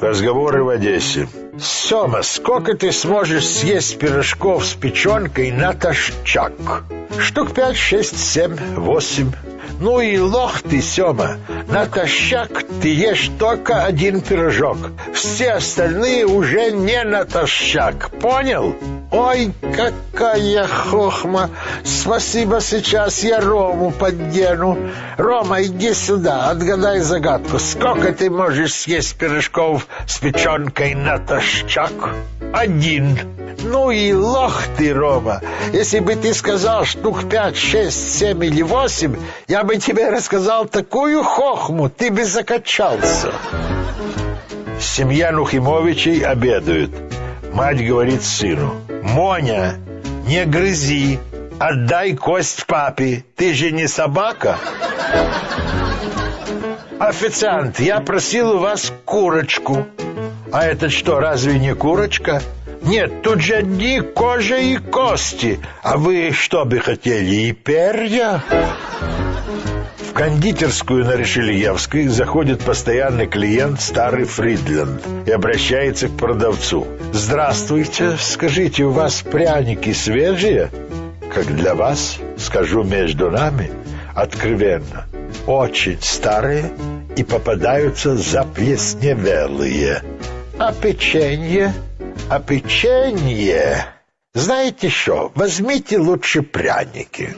Разговоры в Одессе. Сема, сколько ты сможешь съесть пирожков с печенкой натощак? Штук пять, шесть, семь, восемь. Ну и лох ты, Сема. Натощак ты ешь только один пирожок. Все остальные уже не натощак. Понял? Ой, какая хохма! Спасибо, сейчас я Рому поддену. Рома, иди сюда, отгадай загадку. Сколько ты можешь съесть пирожков с печенкой натощак? Один. Ну и лох ты, Рома. Если бы ты сказал штук пять, шесть, семь или восемь, я бы тебе рассказал такую хохму, ты бы закачался. Семья Нухимовичей обедают. Мать говорит сыну. «Моня, не грызи, отдай кость папе, ты же не собака!» «Официант, я просил у вас курочку». «А это что, разве не курочка?» «Нет, тут же одни кожа и кости. А вы что бы хотели, и перья?» кондитерскую на Решельевской заходит постоянный клиент старый Фридленд и обращается к продавцу. «Здравствуйте, скажите, у вас пряники свежие?» «Как для вас, скажу между нами, откровенно, очень старые и попадаются заплесневелые. А печенье? А печенье? Знаете что, возьмите лучше пряники».